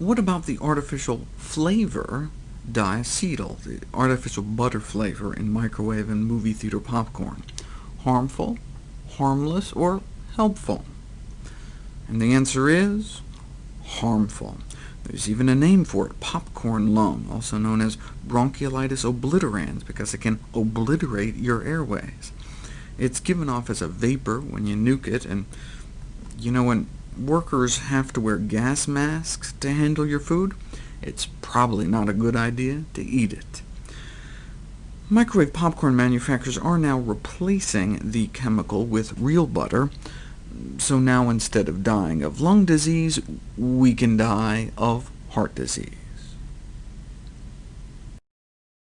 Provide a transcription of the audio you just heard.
what about the artificial flavor diacetyl, the artificial butter flavor in microwave and movie theater popcorn? Harmful, harmless, or helpful? And the answer is harmful. There's even a name for it, popcorn lung, also known as bronchiolitis obliterans, because it can obliterate your airways. It's given off as a vapor when you nuke it, and you know when workers have to wear gas masks to handle your food, it's probably not a good idea to eat it. Microwave popcorn manufacturers are now replacing the chemical with real butter, so now instead of dying of lung disease, we can die of heart disease.